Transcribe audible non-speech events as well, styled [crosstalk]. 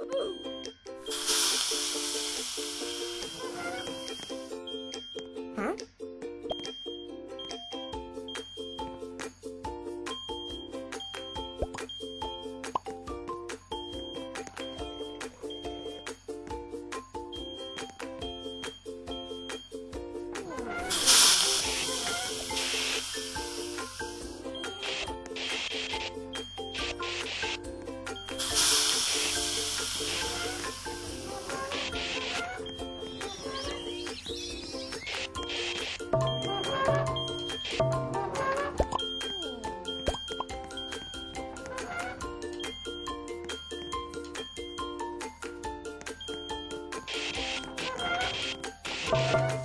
Huh? [laughs] you